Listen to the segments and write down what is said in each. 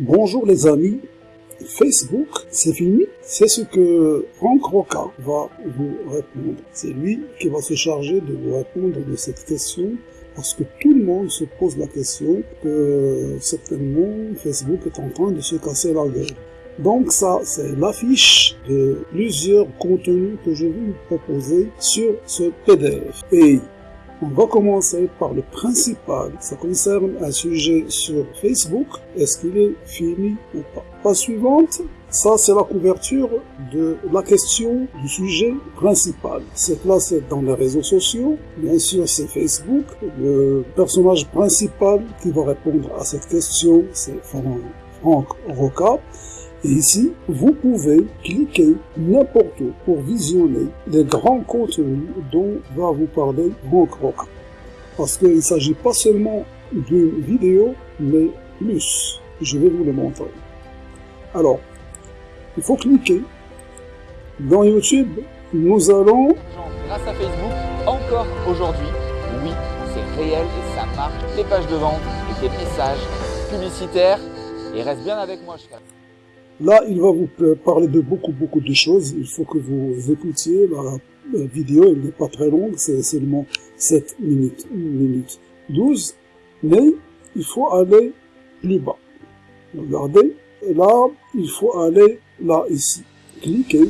Bonjour les amis, Facebook, c'est fini C'est ce que Franck Roca va vous répondre. C'est lui qui va se charger de vous répondre de cette question parce que tout le monde se pose la question que certainement Facebook est en train de se casser la gueule. Donc ça, c'est l'affiche de plusieurs contenus que je vais vous proposer sur ce PDF. Et on va commencer par le principal. Ça concerne un sujet sur Facebook. Est-ce qu'il est fini ou pas? La suivante, ça c'est la couverture de la question du sujet principal. C'est placé dans les réseaux sociaux. Bien sûr, c'est Facebook. Le personnage principal qui va répondre à cette question, c'est Franck Roca. Et ici, vous pouvez cliquer n'importe où pour visionner les grands contenus dont va vous parler Franck Roca. Parce qu'il ne s'agit pas seulement d'une vidéo, mais plus. Je vais vous le montrer. Alors, il faut cliquer. Dans YouTube, nous allons... Grâce à Facebook, encore aujourd'hui, oui, c'est réel et ça marche. Tes pages de vente et tes messages publicitaires. Et reste bien avec moi, je Là, il va vous parler de beaucoup, beaucoup de choses. Il faut que vous écoutiez. La, vidéo, elle n'est pas très longue, c'est seulement 7 minutes, 1 minute 12. Mais il faut aller plus bas. Regardez. Là, il faut aller là, ici. Cliquez.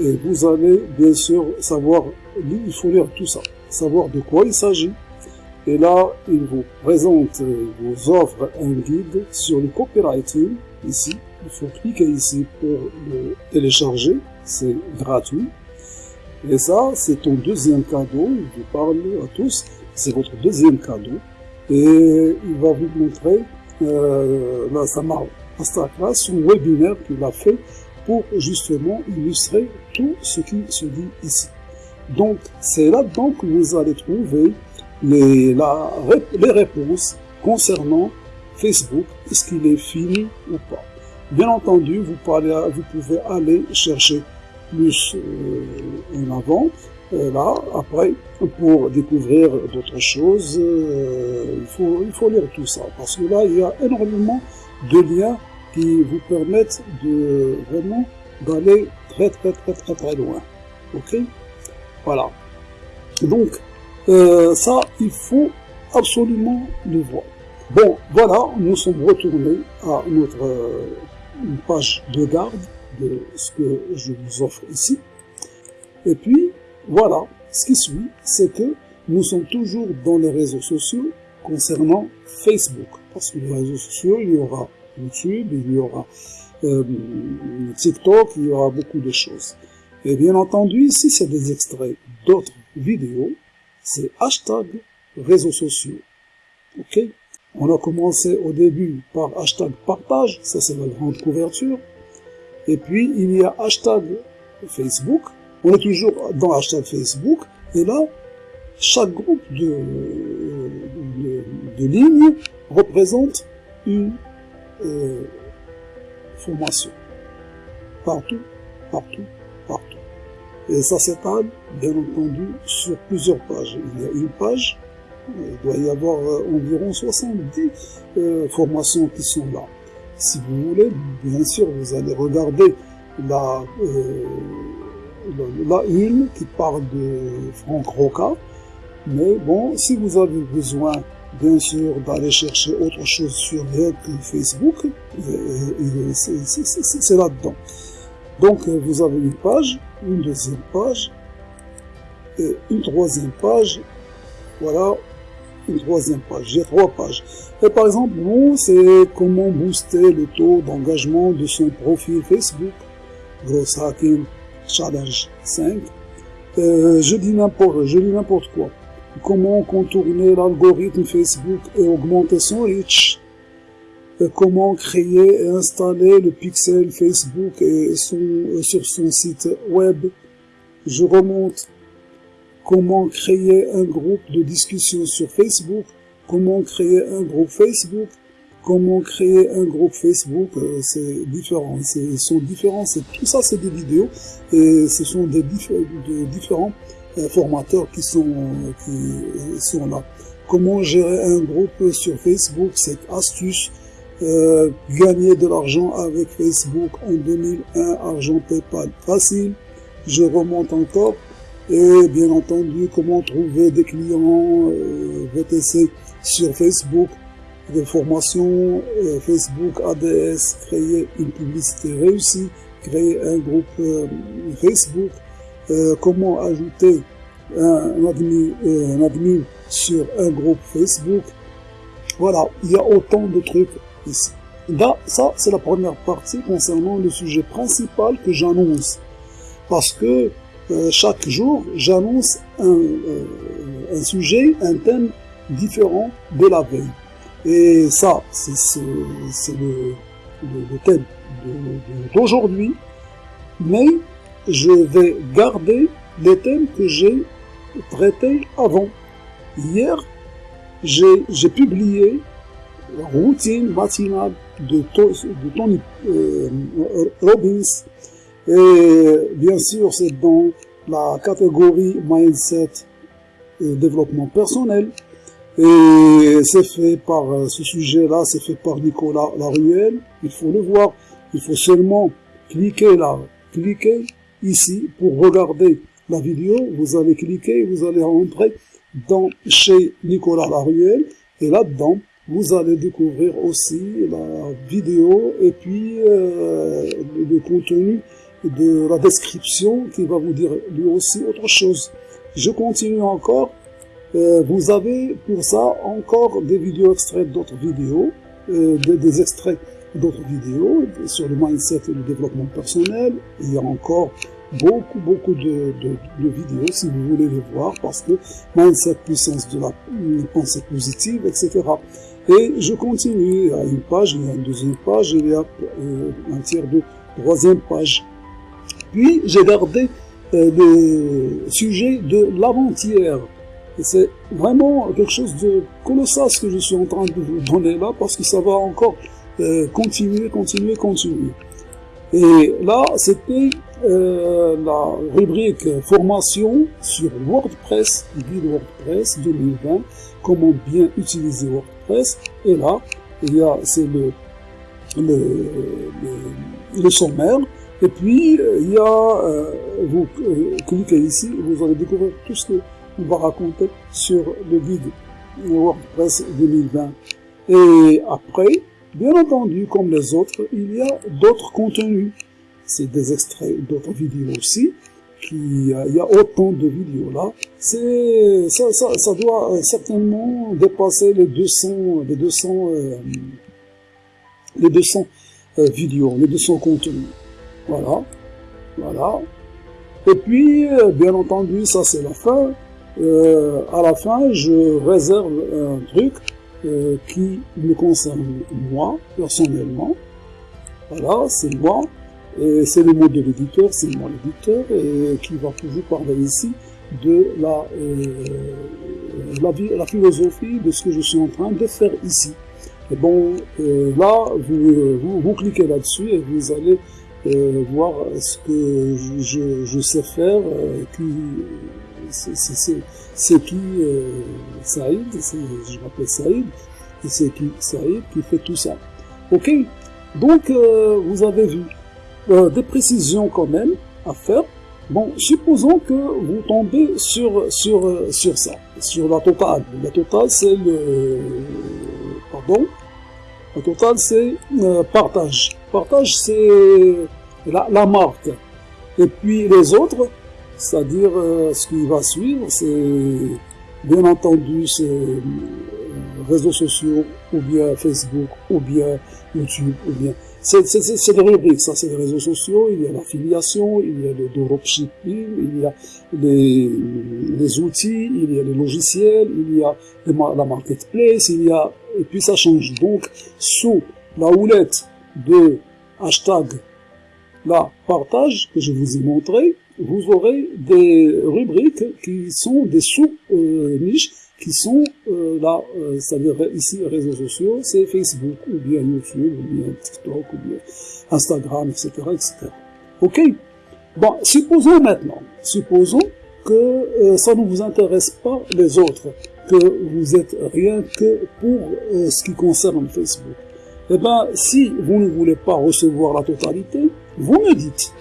Et vous allez, bien sûr, savoir, il faut lire tout ça. Savoir de quoi il s'agit. Et là, il vous présente, vous offre un guide sur le copywriting, ici il faut cliquer ici pour le télécharger, c'est gratuit. Et ça, c'est ton deuxième cadeau, je vous parle à tous, c'est votre deuxième cadeau. Et il va vous montrer euh, là, ça masterclass, son webinaire qu'il a fait pour justement illustrer tout ce qui se dit ici. Donc, c'est là-dedans que vous allez trouver les, la, les réponses concernant Facebook, est-ce qu'il est fini ou pas. Bien entendu, vous, vous pouvez aller chercher plus euh, en avant, euh, là, après, pour découvrir d'autres choses, euh, il, faut, il faut lire tout ça, parce que là, il y a énormément de liens qui vous permettent de vraiment d'aller très très très très très loin. Ok? Voilà. Donc, ça, il faut absolument le voir. Bon, voilà, nous sommes retournés à notre page de garde de ce que je vous offre ici. Et puis, voilà, ce qui suit, c'est que nous sommes toujours dans les réseaux sociaux concernant Facebook. Parce que les réseaux sociaux, il y aura YouTube, il y aura euh, TikTok, il y aura beaucoup de choses. Et bien entendu, ici, c'est des extraits d'autres vidéos. C'est hashtag réseaux sociaux. OK? On a commencé au début par hashtag partage, ça c'est la grande couverture. Et puis il y a hashtag Facebook, on est toujours dans hashtag Facebook, et là, chaque groupe de, lignes représente une euh, formation. Partout, partout, partout. Et ça s'étale, bien entendu, sur plusieurs pages. Il y a une page il doit y avoir euh, environ 70 euh, formations qui sont là. Si vous voulez, bien sûr, vous allez regarder la, euh, la, une qui parle de Franck Roca. Mais bon, si vous avez besoin, bien sûr, d'aller chercher autre chose sur Facebook, c'est là-dedans. Donc, vous avez une page, une deuxième page, une troisième page. Voilà, une troisième page. J'ai trois pages. Et par exemple, bon, c'est comment booster le taux d'engagement de son profil Facebook. Gross Hacking Challenge 5. Euh, je dis n'importe, je dis n'importe quoi. Comment contourner l'algorithme Facebook et augmenter son reach? Et comment créer et installer le pixel Facebook et son, euh, sur son site web? Je remonte comment créer un groupe de discussion sur Facebook, comment créer un groupe Facebook, comment créer un groupe Facebook, euh, c'est différent, ils sont différents, tout ça c'est des vidéos. Et ce sont des de différents euh, formateurs qui sont, qui euh, sont là. Comment gérer un groupe sur Facebook, cette astuce gagner de l'argent avec Facebook en 2001, argent PayPal facile. Je remonte encore. Et bien entendu, comment trouver des clients euh, VTC sur Facebook, des formations, euh, Facebook ADS, créer une publicité réussie, créer un groupe euh, Facebook, comment ajouter un, admin, un admin sur un groupe Facebook? Voilà, il y a autant de trucs ici. Là, ça, c'est la première partie concernant le sujet principal que j'annonce. Parce que euh, chaque jour, j'annonce un, euh, un, sujet, un thème différent de la veille. Et ça, c'est le, thème d'aujourd'hui. Mais je vais garder les thèmes que j'ai traités avant. Hier, j'ai publié la routine matinale de, de Tony euh, Robbins et bien sûr, c'est dans la catégorie mindset et développement personnel. Et c'est fait par euh, ce sujet-là, c'est fait par Nicolas Laruelle. Il faut le voir. Il faut seulement cliquer là, cliquer ici pour regarder la vidéo. Vous allez cliquer, vous allez rentrer dans chez Nicolas Laruelle. Et là-dedans, vous allez découvrir aussi la vidéo et puis euh, le contenu de la description qui va vous dire lui aussi autre chose. Je continue encore. Euh, vous avez pour ça encore des vidéos extraites d'autres vidéos, euh, des, extraits d'autres vidéos sur le mindset et le développement personnel. Il y a encore beaucoup, beaucoup de, de, de, vidéos si vous voulez les voir parce que mindset, puissance de la pensée positive, etc. Et je continue. Il y une page, il y a une deuxième page, il y a euh, un tiers de troisième page. Puis j'ai gardé euh, le sujet de l'avant-hier. C'est vraiment quelque chose de colossal ce que je suis en train de vous donner là, parce que ça va encore euh, continuer, continuer, continuer. Et là, c'était euh, la rubrique formation sur WordPress, guide WordPress 2020, comment bien utiliser WordPress. Et là, il y a, c'est le, le, le sommaire et puis, euh, il y a, euh, vous euh, cliquez ici, vous allez découvrir tout ce qu'on va raconter sur le guide WordPress 2020. Et après, bien entendu, comme les autres, il y a d'autres contenus. C'est des extraits d'autres vidéos aussi. Qui, il y a autant de vidéos là. C'est, ça, ça, ça doit certainement dépasser les 200, les 200, les 200 vidéos, les 200 contenus. Voilà. Voilà. Et puis, euh, bien entendu, ça c'est la fin. Euh, à la fin, je réserve un truc euh, qui me concerne moi, personnellement. Voilà, c'est moi. Et c'est le mot de l'éditeur, c'est moi l'éditeur, et qui va vous parler ici de la, philosophie de ce que je suis en train de faire ici. Et bon, là, vous cliquez là-dessus et vous allez euh, voir ce que je, je, sais faire, euh, qui c'est qui euh, Saïd, je m'appelle Saïd, et c'est qui Saïd qui fait tout ça. Ok? Donc, euh, vous avez vu euh, des précisions quand même à faire. Bon, supposons que vous tombez sur, sur, sur ça, sur la totale. La totale, c'est le... Pardon? La totale, c'est partage. Partage, c'est la, marque. Et puis les autres, c'est-à-dire euh, ce qui va suivre, c'est bien entendu ces euh, réseaux sociaux, ou bien Facebook, ou bien YouTube, ou bien... C'est des rubriques, ça, c'est les réseaux sociaux, il y a l'affiliation, il y a le dropshipping, il y a les, les outils, il y a les logiciels, il y a la marketplace, il y a... Et puis ça change. Donc, sous la houlette de hashtag la partage que je vous ai montré, vous aurez des rubriques qui sont des sous-niches, qui sont euh, là, euh, c'est-à-dire ici réseaux sociaux, c'est Facebook, ou bien YouTube, ou bien TikTok, ou bien Instagram, etc., etc. Ok? Bon, supposons maintenant, supposons que euh, ça ne vous intéresse pas les autres, que vous êtes rien que pour ce qui concerne Facebook. Eh ben, si vous ne voulez pas recevoir la totalité, vous me dites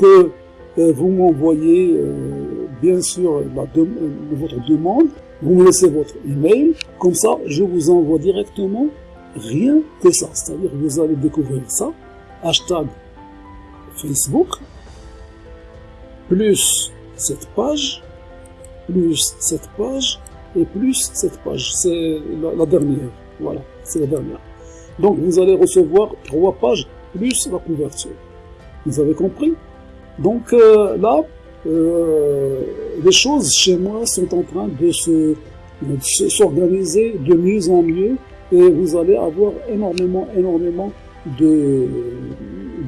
que euh, vous m'envoyez euh, bien sûr la votre demande, vous me laissez votre email, comme ça je vous envoie directement rien que ça. C'est-à-dire vous allez découvrir ça, hashtag Facebook, plus cette page, plus cette page, et plus cette page. C'est la, dernière. Voilà, c'est la dernière. Donc vous allez recevoir trois pages plus la couverture. Vous avez compris? Donc euh, là, euh, les choses chez moi sont en train de se s'organiser de mieux en mieux et vous allez avoir énormément, énormément de,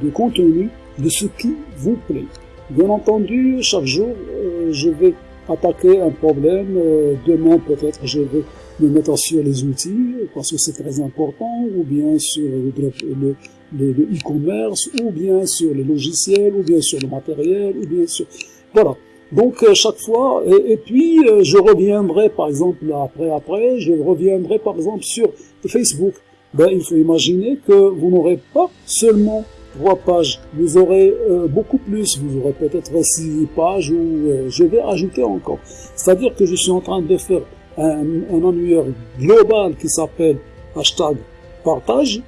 de contenu de ce qui vous plaît. Bien entendu, chaque jour, euh, je vais attaquer un problème. Demain, peut-être, je vais me mettre sur les outils, parce que c'est très important, ou bien sur le e-commerce, ou bien sur les logiciels, ou bien sur le matériel, ou bien sur... Voilà. Donc euh, chaque fois, et, puis je reviendrai par exemple après après, je reviendrai par exemple sur Facebook. Ben il faut imaginer que vous n'aurez pas seulement trois pages. Vous aurez euh, beaucoup plus, vous aurez peut-être six pages ou euh, je vais ajouter encore. C'est-à-dire que je suis en train de faire un, un annuaire global qui s'appelle hashtag partage.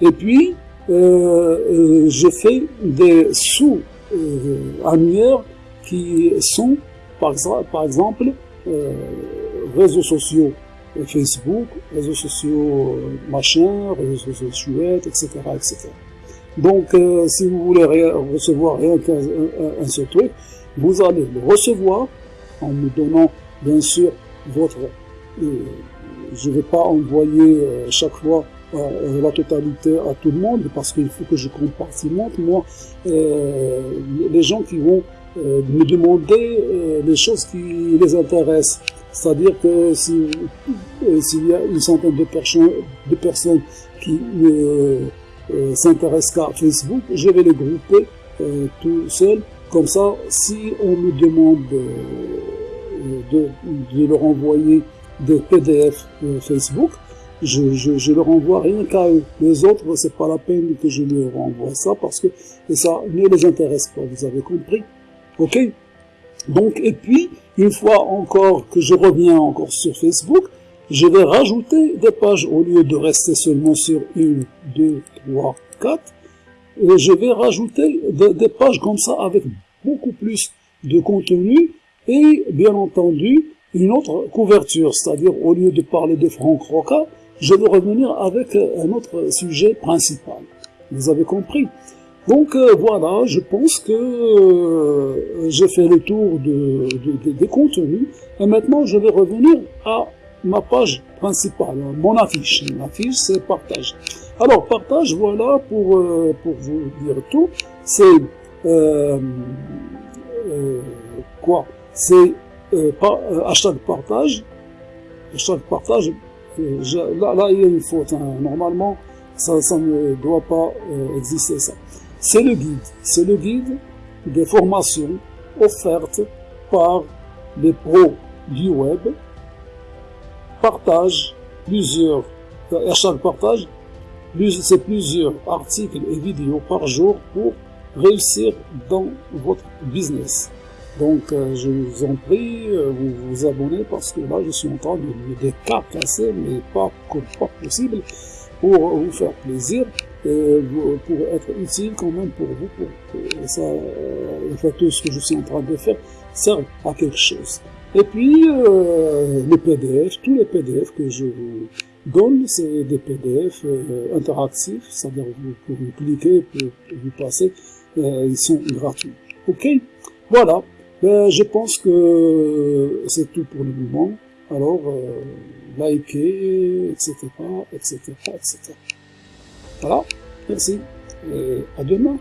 Et puis, euh, je fais des sous-annuaires qui sont, par, exemple, réseaux sociaux Facebook, réseaux sociaux machin, réseaux sociaux chouettes, etc., etc. Donc, euh, si vous voulez recevoir un, seul truc, vous allez le recevoir en me donnant, bien sûr, votre... Euh, je ne vais pas envoyer euh, chaque fois la totalité à tout le monde parce qu'il faut que je compartimente, moi, les gens qui vont me demander les choses qui les intéressent. C'est-à-dire que s'il y a une centaine de, personnes, de personnes qui euh, s'intéresse qu'à Facebook, je vais les grouper euh, tout seul. Comme ça, si on me demande euh, de, leur envoyer des PDF Facebook, je, je, leur envoie rien qu'à eux. Les autres, c'est pas la peine que je leur envoie ça parce que ça ne les intéresse pas. Vous avez compris? Ok? Donc, et puis, une fois encore que je reviens encore sur Facebook, je vais rajouter des pages au lieu de rester seulement sur une, deux, trois, quatre. Je vais rajouter des pages comme ça avec beaucoup plus de contenu et bien entendu une autre couverture, c'est-à-dire au lieu de parler de Franck Roca, je vais revenir avec un autre sujet principal. Vous avez compris donc euh, voilà, je pense que euh, j'ai fait le tour de, des contenus et maintenant je vais revenir à ma page principale, mon affiche. Mon affiche, c'est partage. Alors, partage, voilà, pour, euh, pour vous dire tout, c'est euh, euh, quoi? C'est euh, hashtag partage. Hashtag partage, là, là, il y a une faute. Hein. Normalement, ça, ça ne doit pas exister, ça. C'est le guide. C'est le guide des formations offertes par les pros du web partage plusieurs, à chaque partage, c'est plusieurs articles et vidéos par jour pour réussir dans votre business. Donc, euh, je vous en prie, euh, vous vous abonnez parce que là, je suis en train de me des casser, mais pas pas possible, pour vous faire plaisir et pour être utile quand même pour vous, pour que ça, euh, tout ce que je suis en train de faire serve à quelque chose. Et puis, euh, les PDF, tous les PDF que je vous donne, c'est des PDF interactifs, c'est-à-dire vous pouvez cliquer, vous, vous passer, euh, ils sont gratuits. Ok? Voilà, ben, je pense que c'est tout pour le moment. Alors, euh, likez, etc., etc., etc. Voilà, merci, et à demain.